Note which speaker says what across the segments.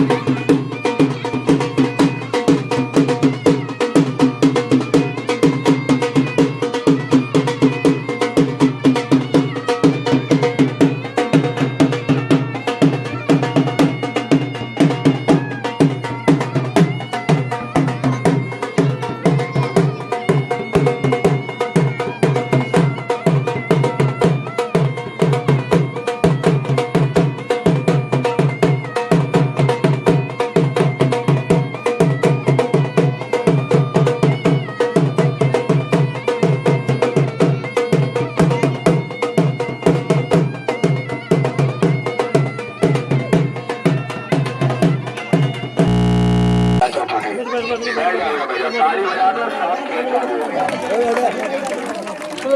Speaker 1: देखिए जी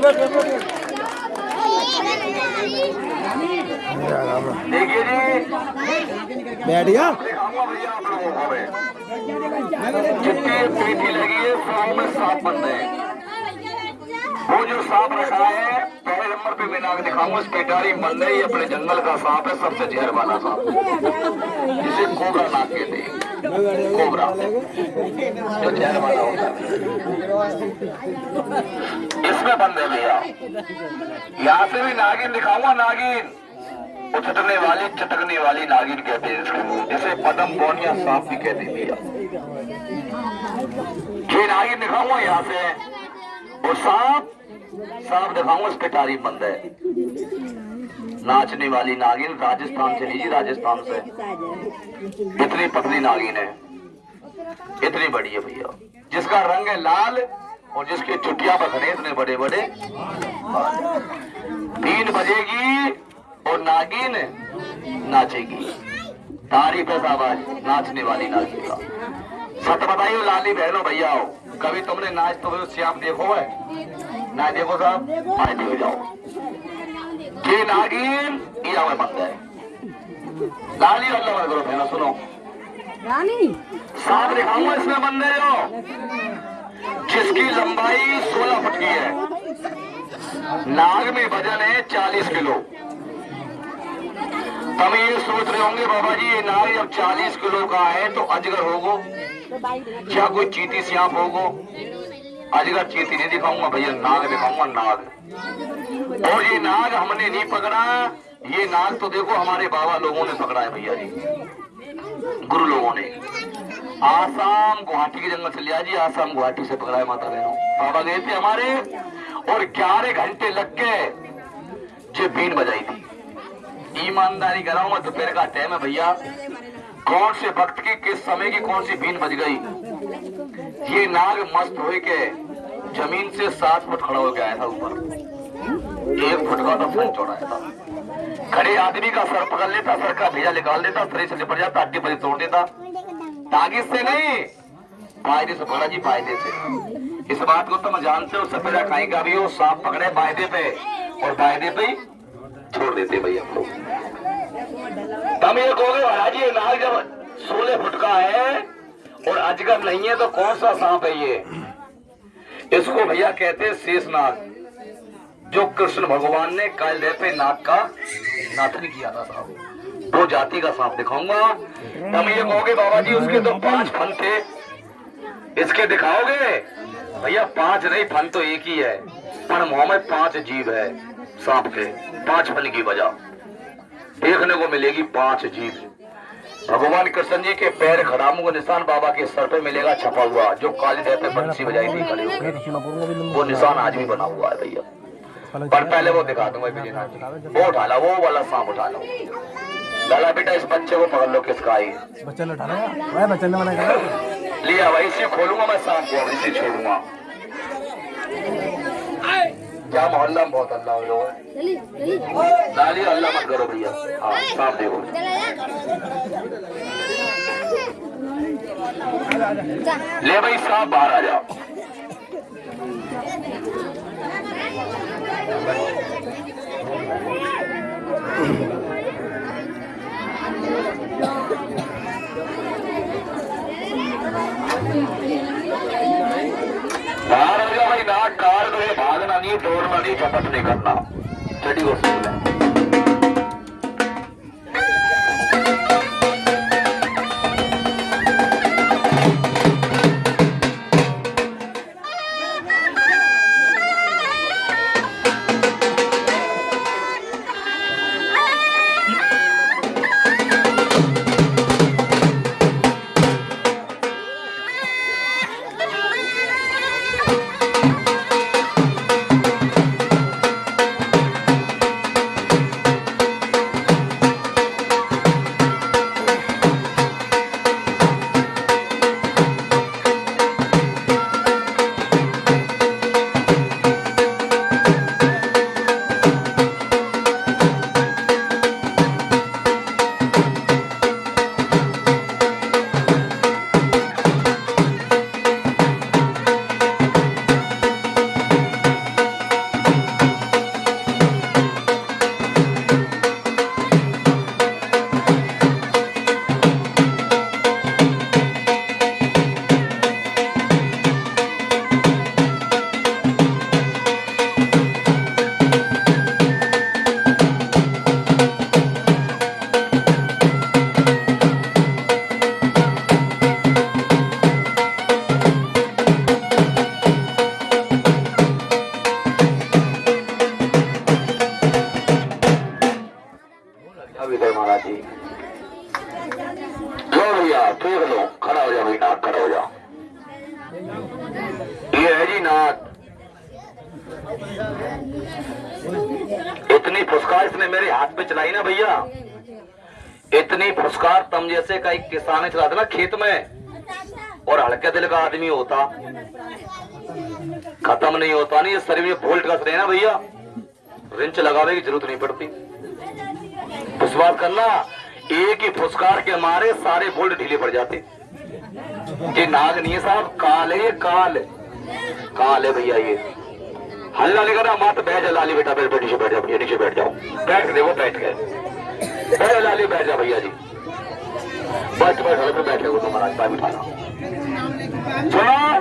Speaker 2: बैठ
Speaker 1: को पेटी लगी है सौ में सात बंदे वो जो सांप रखा है पहले नंबर पे नाग दिखाऊँगा पेटारी बंदे ये अपने जंगल का सांप है सबसे जहर वाला सांप जिसे कोबरा नाग कहते हैं जो जहर वाला होता इसमें बंद है भैया यहाँ से भी नागिन दिखाऊँगा, नागिन। उछटने वाली, चटकने वाली नागिन कहते हैं इसको जिसे पदम बोनिया सांप भी कहते हैं। भैया ये नागिन दिखाऊँगा यहाँ से। और सांप सांप दिखाऊँगा पे तारीफ़ बंद है। नाचने वाली नागिन राजस्थान से लीजिए राजस्थान से। इतनी पतली नागिन है। इतनी बड़ी है भैया। जिसका रंग है लाल और जिसके चुटिया बखरे इतने बड़े बड़े तीन बजेगी और नागिन नाचेगी। तारीफ़ है नाचने वाली नागिन का। सत बताइए लाली बहनों, भैया हो। कभी तुमने नाच तो श्याम देखो है? ना देखो साहब? आए देखो जाओ। ये नागिन ये हमें बंद है। लाली अल्लाह मत करो बहनों सुनो।
Speaker 3: रानी?
Speaker 1: सांप दिखाऊँगा इसमें बंदे हो जिसकी लंबाई 16 फुट की है। नाग में वज़न है 40 किलो। तब ये सोच रहे होंगे बाबा जी ये नाग जब 40 किलो का है तो अजगर होगो क्या कोई चीटी सियाप होगो। अजगर चीटी नहीं दिखाऊँगा, भैया नाग दिखाऊँगा नाग। और ये नाग हमने नहीं पकड़ा, ये नाग तो देखो हमारे बाबा लोगों ने पकड़ा है भैया जी। गुरु लोगों ने। आसाम गुवाहाटी के जंगल से लिया जी, आसाम गुवाहाटी से पकड़ा है माता बहनों। बाबा गए थे हमारे, और ग्यारह घंटे लग गए जो बीन बजाई थी। ईमानदारी कराऊँगा, दोपहर का टाइम है भैया। कौन से भक्त की, किस समय की कौन सी बीन बज गई? ये नाग मस्त हो के ज़मीन से सात फुट खड़ा होकर आया था ऊपर। एक फुट का तो फन चौड़ाया था खड़े आदमी का सर पकड़ लेता, सर का भेजा निकाल देता शरीर से लिपट जाता, हड्डी बड़ी तोड़ देता। तागिज से नहीं फ़ायदे से पकड़ा जी फ़ायदे से। इस बात को तुम जानते हो, सफेदा खाई का भी हो, सांप पकड़े फ़ायदे पे और फ़ायदे पे छोड़ देते भाई हम लोग तुम ये कहोगे ये नाग जब सोलह फुट का है और अजगर नहीं है तो कौन सा सांप है ये? इसको भैया कहते हैं शेष नाग जो कृष्ण भगवान ने काल पे नाग का नाथन किया था साहब। वो जाति का सांप दिखाऊँगा। तुम ये कहोगे बाबा जी उसके तो पाँच फन थे। इसके दिखाओगे? भैया, पाँच नहीं फन तो एक ही है। पर मुँह में पाँच जीव है सांप के। पाँच फन की वजह। देखने को मिलेगी पाँच जीव। भगवान कृष्ण जी के पैर खड़ामों का निशान बाबा के सर पे मिलेगा छपा हुआ जो काली देह पे बंसी बजाई थी खड़े होकर वो निशान आज भी बना हुआ है भैया। पर पहले वो दिखा दूँगा विजयनाथ वो उठा लो वो वाला सांप उठा लो। लाला बेटा इस बच्चे को पकड़ लो किसका आई
Speaker 2: है? बच्चा
Speaker 1: लिया भाई इसे खोलूँगा मैं सांप को इसे छोड़ूँगा। क्या मोहल्ला में बहुत अल्लाह हो
Speaker 3: चली
Speaker 1: लाली अल्लाह मत करो भैया। हाँ सांप देखो ले भाई सांप बाहर आ जाओ। बाहर हो जाओ भाई ना कार दो नहीं दौड़ना नहीं झपट नहीं करना। विजय महाराज जी। जो भैया देख लो, खड़ा हो जाओ भाई नाथ खड़ा हो जाओ ये है जी नाथ। इतनी फुसकार इसने मेरे हाथ पे चलाई ना भैया। इतनी फुसकार तम जैसे का एक किसान चला था ना खेत में, और हल्के दिल का आदमी होता। खत्म नहीं होता, नहीं, ये शरीर में वोल्ट कस रहे ना भैया। रिंच लगावे की ज़रूरत नहीं पड़ती। विश्वास करना एक ही फुसकार के मारे सारे बोल्ट ढीले पड़ जाते। ये नाग नहीं है साहब, काल काल। काल भैया ये। हल्ला नहीं करना मात बैठ जा लाली बेटा, बैठ नीचे बैठ जाओ नीचे बैठ जाओ। बैठ दे, वो बैठ गए। बैठ लाली, बैठ जा भैया जी। बैठ बैठ हल्के बैठे हो तो महाराज पाए बिठाना सुनो।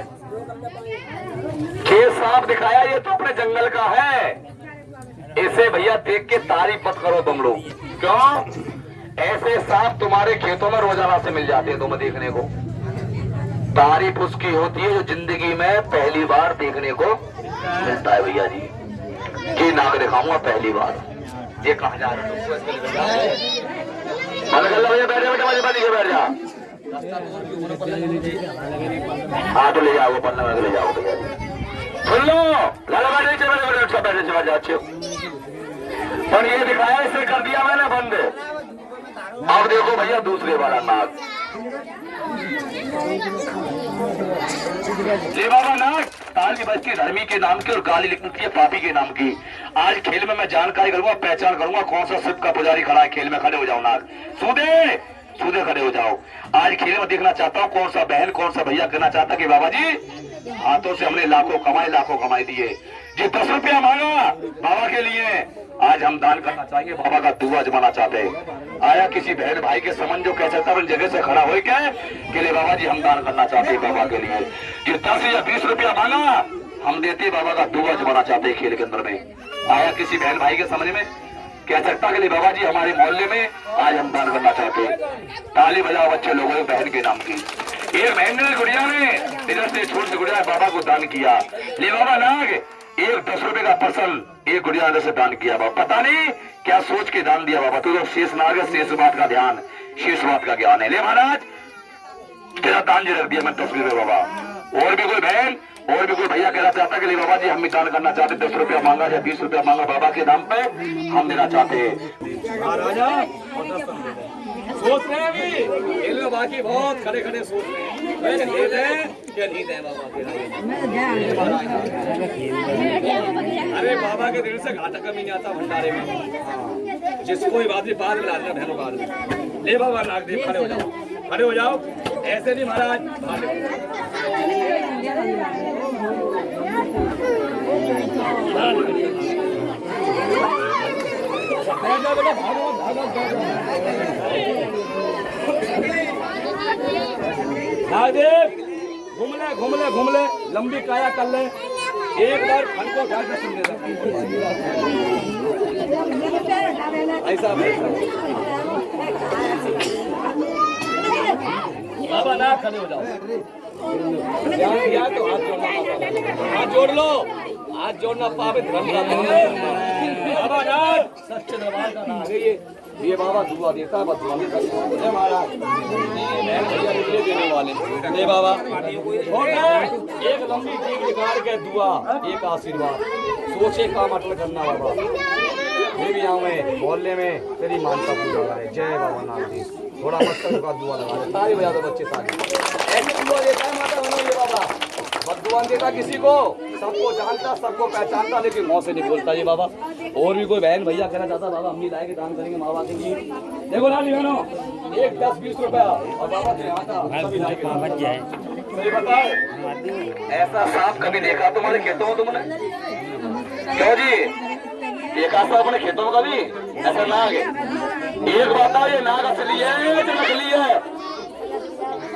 Speaker 1: खेत साफ़ दिखाया, ये तो अपने जंगल का है। इसे भैया देख के तारीफ़ मत करो तुम लोग। क्यों ऐसे सांप तुम्हारे खेतों में रोज़ाना से मिल जाते हैं तुम्हें देखने को तारीफ़ उसकी होती है जो ज़िंदगी में पहली बार देखने को मिलता है भैया जी ये नाग दिखाऊँगा पहली बार ये कहा जा रहा है बैठ हाँ तो ले जाओ पन्ना में ले जाओ भैया सुन लो लाला बैठ बैठ बैठ अच्छा बैठ अच्छे पर ये दिखाया इसे कर दिया मैंने बंद अब देखो भैया दूसरे वाला नाग ये बाबा नाग ताली बज के धर्मी के नाम की और गाली लिखती है पापी के नाम की। आज खेल में मैं जानकारी करूँगा, पहचान करूँगा कौन सा शिव का पुजारी खड़ा है, खेल में खड़े हो जाओ नाग। सूदे! सूदे खड़े हो जाओ। आज खेल में देखना चाहता हूँ कौन सा बहन, कौन सा भैया कहना चाहता कि बाबा जी, हाथों से हमने लाखों कमाए, लाखों कमाई दिए। जी, दस रुपया मांगा बाबा के लिए। आज हम दान करना चाहेंगे, बाबा का दुआ जमाना चाहते हैं। आया किसी बहन भाई के समन जो कह सकता जगह से खड़ा हो के के लिए बाबा जी हम दान करना चाहते हैं बाबा के लिए। जो दस या बीस रुपया मांगा, हम देते बाबा का दुआ जमाना चाहते हैं खेल के अंदर में। आया किसी बहन भाई के समझ में? कह सकता के लिए बाबा जी, हमारे मोहल्ले में आज हम दान करना चाहते हैं। ताली बजाओ बच्चे लोगों बहन के नाम की। एक महेंद्र गुड़िया ने, इधर से छोड़ से गुड़िया बाबा को दान किया। ले बाबा नाग एक दस रुपए का फ़सल एक गुड़िया ने से दान किया बाबा पता नहीं क्या सोच के दान दिया बाबा तू तो शेष नाग शेष बात का ध्यान, शेष बात का ज्ञान है। ले महाराज, तेरा दान जी रख दिया मैं दस रुपये बाबा। और भी कोई बहन, और भी कोई भैया कहना चाहता कि बाबा जी, हम भी दान करना चाहते दस रुपया मांगा या बीस रुपया मांगा बाबा के नाम पे, हम देना चाहते हैं।
Speaker 2: सोच रहे हैं अभी? बाकी बहुत खड़े खड़े सोच रहे हैं अरे बाबा के दिल से घाटा कमी नहीं आता भंडारे में। जिसको बाद में बाद में। ले बाबा नाग देव खड़े हो जाओ। खड़े हो जाओ। ऐसे नहीं महाराज, भागे। घूम ले घूम ले घूम ले लंबी काया कर ले। एक बार फल को सुन ले ऐसा बाबा ना खड़े हो जाओ। दिया तो हाथ जोड़ना। हाथ जोड़ लो। हाथ जोड़ना पावे धर्म का सच्चे दरबार का नाम है ये। ये बाबा दुआ देता है निकले देने वाले जय बाबा एक लंबी चीख निकाल के दुआ, एक आशीर्वाद। सोचे काम अटल करना बाबा। मैं भी आऊँ मोहल्ले में, तेरी मानता पूजा करे। जय बाबा नाम जी थोड़ा मस्तक का दुआ लगा दे ताली बजा दो बच्चे, ताली। ऐसे दुआ देता है माता नहीं देता किसी को। सबको जानता सबको पहचानता लेकिन मुँह से नहीं बोलता ये बाबा। और भी कोई बहन भैया कहना चाहता बाबा हम लाए के दान करेंगे माँ बाप के देखो ना बहनों एक दस बीस रुपया और बाबा के। सही बताओ
Speaker 1: ऐसा सांप कभी देखा तुम्हारे खेतों में तुमने? क्यों जी? देखा था अपने खेतों में कभी? ऐसा नाग एक बताओ ये नाग असली है या नकली है।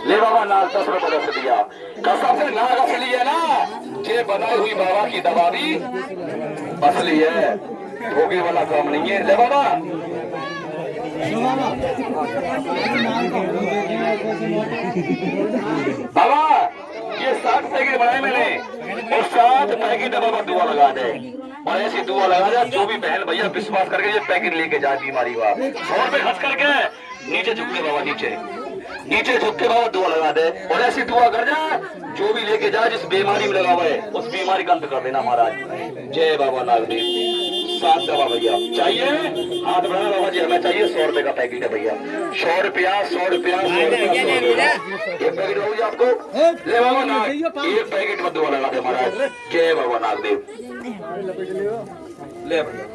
Speaker 1: ले बाबा नाग दस रुपए दिया कसम से नाग असली है ना ये बनाई हुई बाबा की दवा भी असली है धोखे वाला काम नहीं है ले बाबा बाबा ये सात पैकेट बनाए मैंने और सात पैकेट दवा पर दुआ लगा दे और ऐसी दुआ लगा दे जो भी बहन भैया विश्वास करके ये पैकेट लेके जाए बीमारी हुआ सौ रुपए खर्च करके नीचे झुक के बाबा नीचे नीचे झुक के बाबा दुआ लगा दे। और ऐसी दुआ कर जा जो भी लेके जा जिस बीमारी में लगा हुआ है उस बीमारी का अंत कर देना महाराज। जय बाबा नागदेव। सात दवा भैया। चाहिए? हाथ बढ़ाना बाबा जी हमें चाहिए सौ रुपए का पैकेट है भैया। सौ रुपया सौ रुपया एक पैकेट होगी आपको। ले बाबा नाग एक पैकेट में दुआ लगा दे महाराज। जय बाबा नागदेव। ले भैया।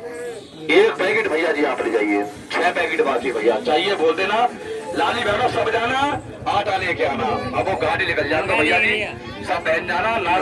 Speaker 1: एक पैकेट भैया जी आप ले जाइए। छह पैकेट बाकी भैया। चाहिए बोल देना लाली बहनों सब जाना आटा लेके आना। अब वो गाड़ी निकल जाना भैया जी। सब पहन जाना नाग